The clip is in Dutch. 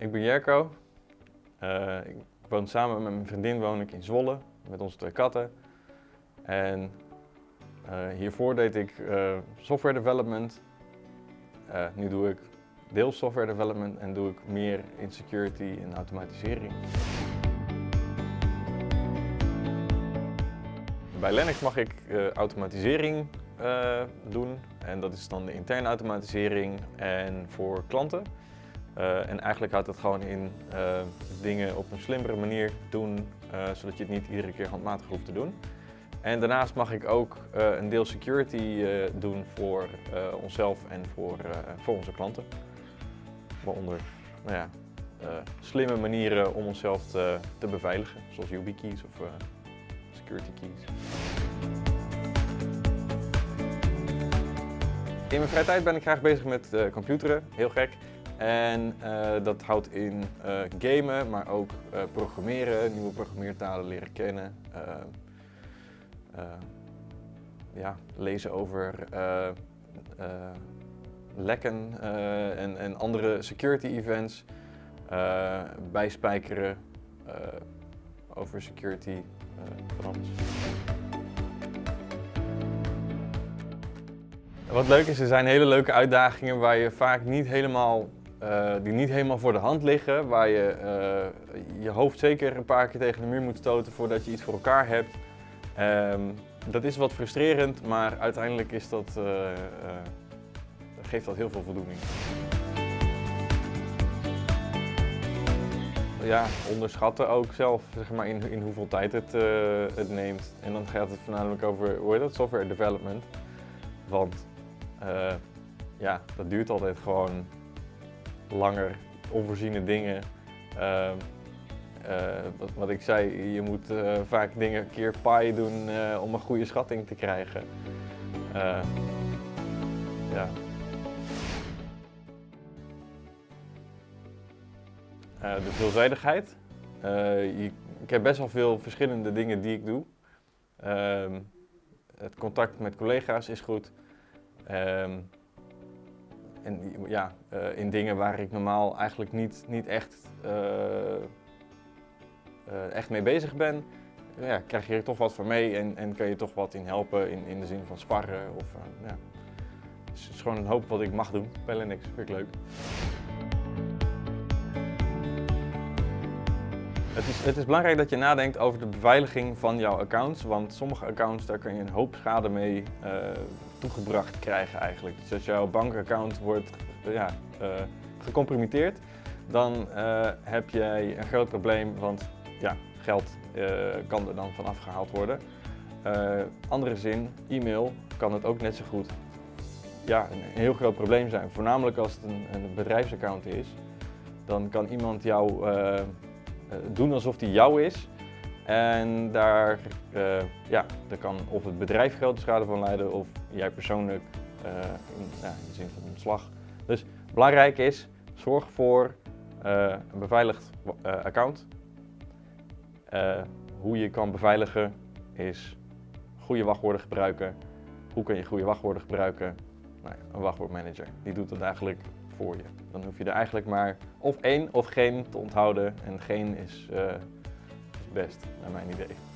Ik ben Jerko. Uh, ik woon samen met mijn vriendin woon ik in Zwolle met onze twee katten. En uh, hiervoor deed ik uh, software development. nu doe ik deels software development en doe ik meer in security en automatisering. Bij Lennox mag ik automatisering doen en dat is dan de interne automatisering en voor klanten. Uh, en eigenlijk houdt het gewoon in uh, dingen op een slimmere manier doen, uh, zodat je het niet iedere keer handmatig hoeft te doen. En daarnaast mag ik ook een deel security doen voor onszelf en voor, voor onze klanten. Waaronder nou ja, slimme manieren om onszelf te, te beveiligen, zoals YubiKeys of security keys. In mijn vrije tijd ben ik graag bezig met computeren, heel gek. En uh, dat houdt in uh, gamen, maar ook uh, programmeren, nieuwe programmeertalen leren kennen. ja, lezen over lekken en, en, andere security events. bijspijkeren over security alles. Wat leuk is, er zijn hele leuke uitdagingen waar je vaak niet helemaal uh, die niet helemaal voor de hand liggen, waar je uh, je hoofd zeker een paar keer tegen de muur moet stoten voordat je iets voor elkaar hebt. Um, dat is wat frustrerend, maar uiteindelijk is dat, uh, geeft dat heel veel voldoening. Ja, onderschatten ook zelf zeg maar, in, in hoeveel tijd het, het neemt. En dan gaat het voornamelijk over hoe dat, software development. Want ja, dat duurt altijd gewoon langer, onvoorziene dingen. Uh, wat, wat, ik zei, je moet uh, vaak dingen een keer pi doen uh, om een goede schatting te krijgen. ja. de veelzijdigheid. Ik heb best wel veel verschillende dingen die ik doe. Ehm, het contact met collega's is goed. Ehm, en ja, uh, in dingen waar ik normaal eigenlijk niet, niet echt, uh, uh, echt mee bezig ben, ja, krijg je er toch wat van mee en, en kan je toch wat in helpen in, in de zin van sparren. Of, ja. Dus het is gewoon een hoop wat ik mag doen bij Linux, vind ik leuk. Het is, het is, belangrijk dat je nadenkt over de beveiliging van jouw accounts, want sommige accounts daar kun je een hoop schade mee toegebracht krijgen eigenlijk. Dus als jouw bankaccount wordt ja, uh, gecompromitteerd, dan uh, heb jij een groot probleem, want ja, geld kan er dan van afgehaald worden. andere zin, e-mail kan het ook net zo goed ja, een heel groot probleem zijn. Voornamelijk als het een, een bedrijfsaccount is, dan kan iemand jou eh, doen alsof die jou is. En daar, uh, ja, daar kan of het bedrijf grote schade van leiden of jij persoonlijk in, ja, in, de zin van ontslag. Dus belangrijk is, zorg voor uh, een beveiligd account. hoe je kan beveiligen is goede wachtwoorden gebruiken. Hoe kun je goede wachtwoorden gebruiken? Nou ja, een wachtwoordmanager, die doet dat eigenlijk voor je. Dan hoef je er eigenlijk maar of één of geen te onthouden. En geen is best, naar mijn idee.